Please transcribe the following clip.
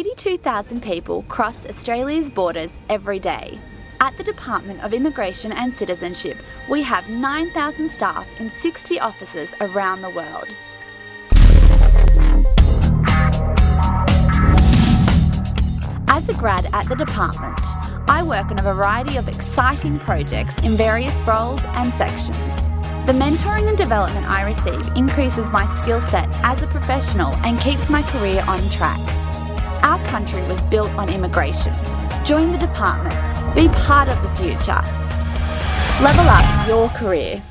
82,000 people cross Australia's borders every day. At the Department of Immigration and Citizenship, we have 9,000 staff in 60 offices around the world. As a grad at the department, I work on a variety of exciting projects in various roles and sections. The mentoring and development I receive increases my skill set as a professional and keeps my career on track. Our country was built on immigration. Join the department. Be part of the future. Level up your career.